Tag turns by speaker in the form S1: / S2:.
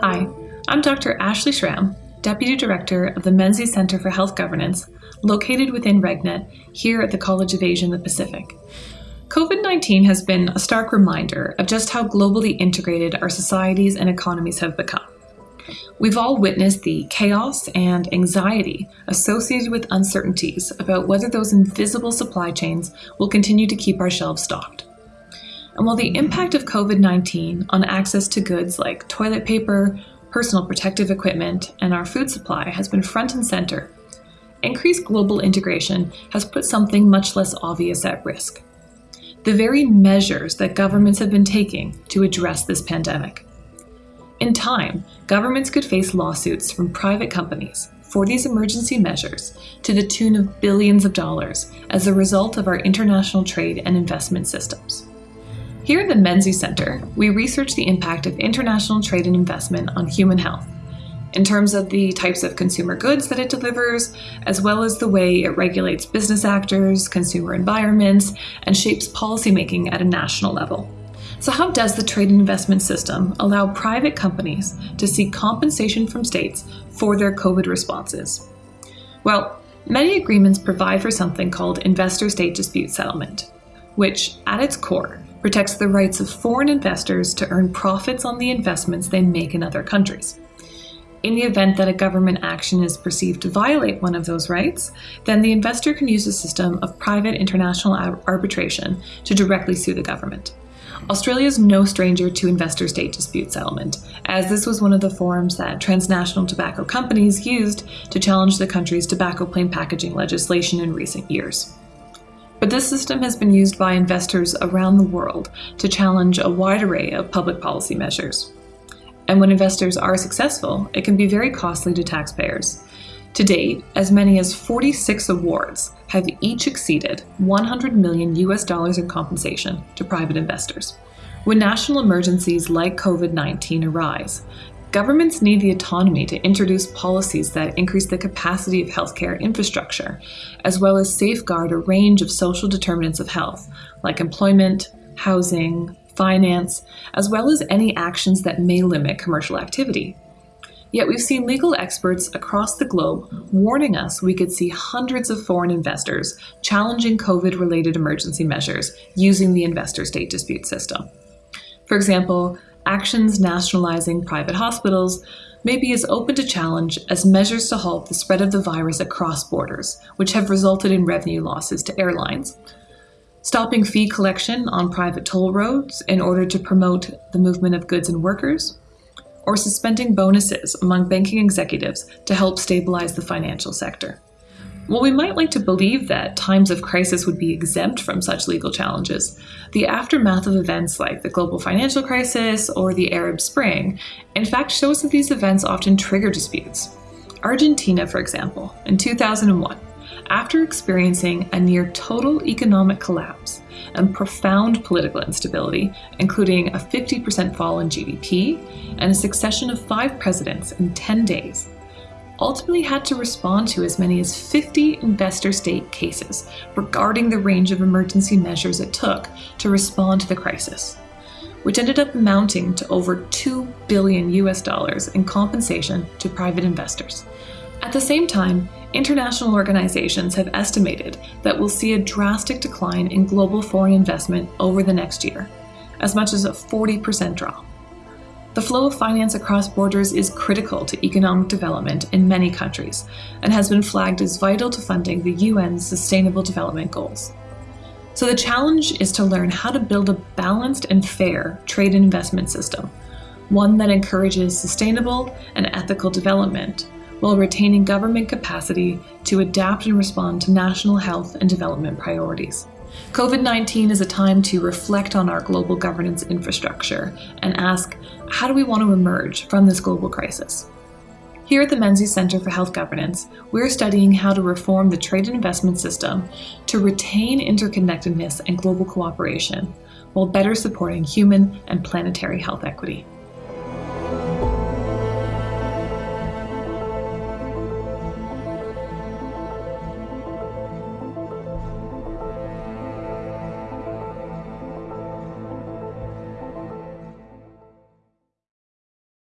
S1: Hi, I'm Dr. Ashley Schramm, Deputy Director of the Menzies Center for Health Governance, located within RegNet here at the College of Asia and the Pacific. COVID 19 has been a stark reminder of just how globally integrated our societies and economies have become. We've all witnessed the chaos and anxiety associated with uncertainties about whether those invisible supply chains will continue to keep our shelves stocked. And while the impact of COVID 19 on access to goods like toilet paper, personal protective equipment, and our food supply has been front and center, increased global integration has put something much less obvious at risk the very measures that governments have been taking to address this pandemic. In time, governments could face lawsuits from private companies for these emergency measures to the tune of billions of dollars as a result of our international trade and investment systems. Here at the Menzies Center, we research the impact of international trade and investment on human health, in terms of the types of consumer goods that it delivers, as well as the way it regulates business actors, consumer environments, and shapes policymaking at a national level. So, how does the trade and investment system allow private companies to seek compensation from states for their COVID responses? Well, many agreements provide for something called investor state dispute settlement, which, at its core, protects the rights of foreign investors to earn profits on the investments they make in other countries. In the event that a government action is perceived to violate one of those rights, then the investor can use a system of private international arbitration to directly sue the government. Australia is no stranger to investor state dispute settlement, as this was one of the forums that transnational tobacco companies used to challenge the country's tobacco plain packaging legislation in recent years. But this system has been used by investors around the world to challenge a wide array of public policy measures. And when investors are successful, it can be very costly to taxpayers. To date, as many as 46 awards have each exceeded 100 million US dollars in compensation to private investors. When national emergencies like COVID 19 arise, Governments need the autonomy to introduce policies that increase the capacity of healthcare infrastructure, as well as safeguard a range of social determinants of health, like employment, housing, finance, as well as any actions that may limit commercial activity. Yet we've seen legal experts across the globe warning us we could see hundreds of foreign investors challenging COVID related emergency measures using the investor state dispute system. For example, actions nationalizing private hospitals may be as open to challenge as measures to halt the spread of the virus across borders, which have resulted in revenue losses to airlines. Stopping fee collection on private toll roads in order to promote the movement of goods and workers, or suspending bonuses among banking executives to help stabilize the financial sector. While we might like to believe that times of crisis would be exempt from such legal challenges, the aftermath of events like the global financial crisis or the Arab Spring, in fact, shows that these events often trigger disputes. Argentina, for example, in 2001, after experiencing a near total economic collapse and profound political instability, including a 50% fall in GDP and a succession of five presidents in 10 days, ultimately had to respond to as many as 50 investor state cases regarding the range of emergency measures it took to respond to the crisis, which ended up amounting to over 2 billion US dollars in compensation to private investors. At the same time, international organizations have estimated that we'll see a drastic decline in global foreign investment over the next year, as much as a 40% drop. The flow of finance across borders is critical to economic development in many countries and has been flagged as vital to funding the UN's Sustainable Development Goals. So the challenge is to learn how to build a balanced and fair trade investment system, one that encourages sustainable and ethical development while retaining government capacity to adapt and respond to national health and development priorities. COVID 19 is a time to reflect on our global governance infrastructure and ask how do we want to emerge from this global crisis? Here at the Menzies Center for Health Governance, we're studying how to reform the trade and investment system to retain interconnectedness and global cooperation while better supporting human and planetary health equity.